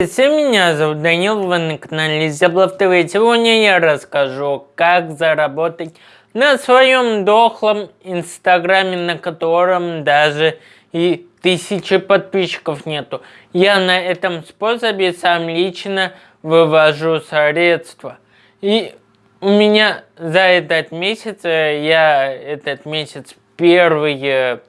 Всем меня зовут Данил, вы на канале Зяблов ТВ. Сегодня я расскажу, как заработать на своем дохлом инстаграме, на котором даже и тысячи подписчиков нету. Я на этом способе сам лично вывожу средства. И у меня за этот месяц, э, я этот месяц первый э,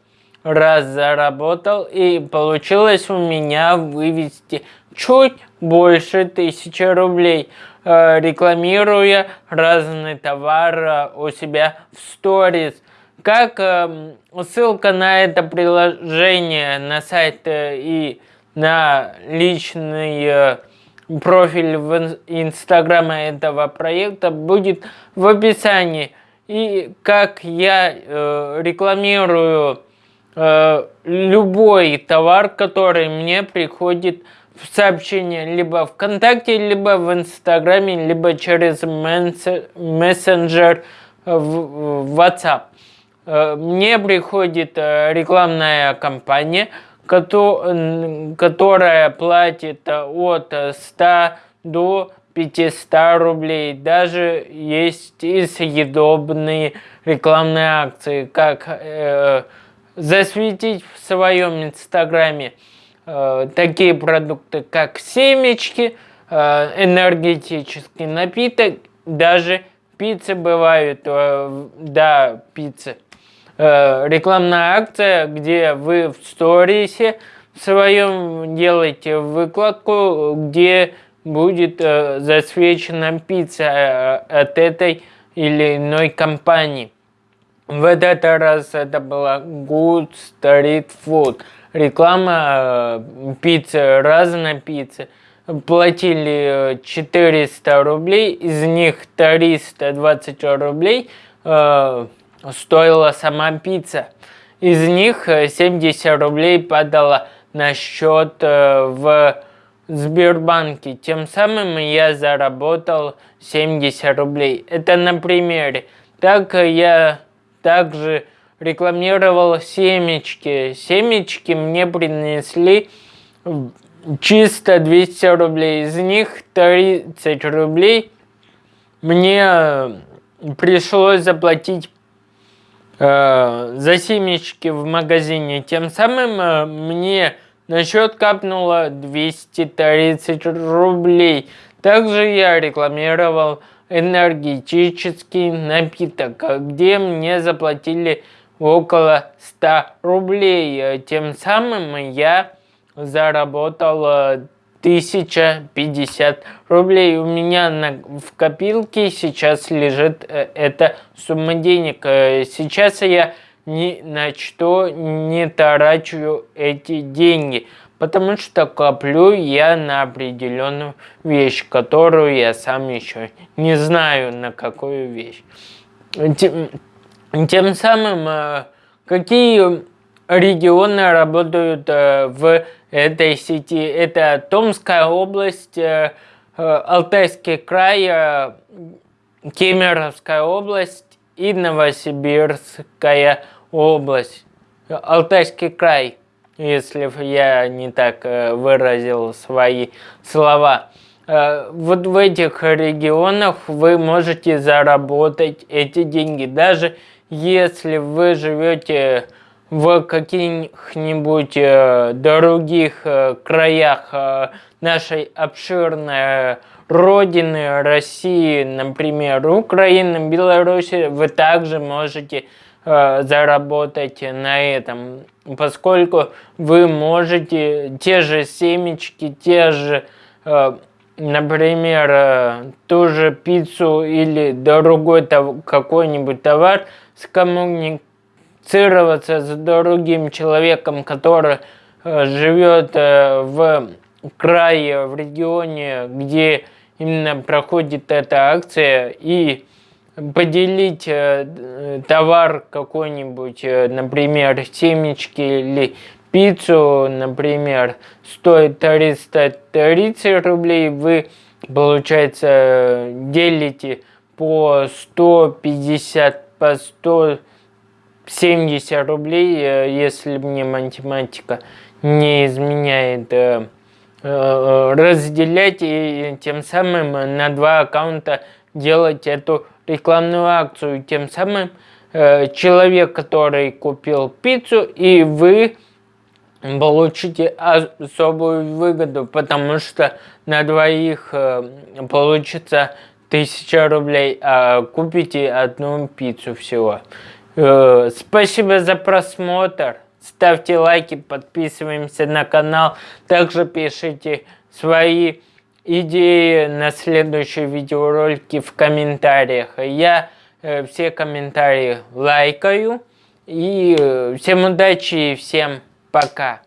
раз заработал, и получилось у меня вывести чуть больше тысячи рублей, э, рекламируя разный товар э, у себя в сторис. Как э, ссылка на это приложение на сайт и на личный профиль в инстаграма этого проекта будет в описании. И как я рекламирую любой товар, который мне приходит в сообщение либо ВКонтакте, либо в Инстаграме, либо через мессенджер в WhatsApp. Э, мне приходит э, рекламная кампания, которая платит от 100 до 500 рублей. Даже есть и съедобные рекламные акции, как э, засветить в своем инстаграме Э, такие продукты, как семечки, э, энергетический напиток, даже пиццы бывают, э, да, пиццы. Рекламная акция, где вы в сторисе своем делаете выкладку, где будет засвечена пицца от этой или иной компании. В этот раз это была Good Street Food реклама э, пиццы, разная пицца. Платили 400 э, рублей, из них 320 рублей э, стоила сама пицца. Из них 70 э, рублей падала на счет э, в Сбербанке. Тем самым я заработал 70 рублей. Это на примере. Так я также рекламировал семечки. Семечки мне принесли чисто 200 рублей. Из них 30 рублей мне пришлось заплатить э, за семечки в магазине. Тем самым э, мне на счет капнуло 230 рублей. Также я рекламировал энергетический напиток, где мне заплатили около 100 рублей. Тем самым я заработал 1050 э, рублей. У меня на, в копилке сейчас лежит э, эта сумма денег. Э, сейчас я ни на что не трачу эти деньги, потому что коплю я на определенную вещь, которую я сам еще не знаю, на какую вещь. Тем самым, э, какие регионы работают э, в этой сети? Это Томская область, э, Алтайский край, Кемеровская область и Новосибирская область. Алтайский край, если я не так выразил свои слова. Э, вот в этих регионах вы можете заработать эти деньги. Даже если вы живете в каких-нибудь э, других э, краях нашей обширной родины России, например, Украины, Беларуси, вы также можете заработать на этом, поскольку вы можете те же семечки, те же например, э, ту же пиццу или другой какой-нибудь товар, скоммуницироваться с другим человеком, который э, живет э, в крае, в регионе, где именно проходит эта акция, и поделить товар какой-нибудь, например, семечки или пиццу, например, стоит 330 рублей, вы, получается, делите по 150, по 170 рублей, э, если мне математика не изменяет. Э, э, разделять и тем самым на два аккаунта делать эту рекламную акцию. Тем самым э, человек, который купил пиццу, и вы получите особую выгоду, потому что на двоих э, получится 1000 рублей, а купите одну пиццу всего. Э, спасибо за просмотр. Ставьте лайки, подписываемся на канал. Также пишите свои идеи на следующие видеоролики в комментариях. Я э, все комментарии лайкаю. И э, всем удачи и всем пока.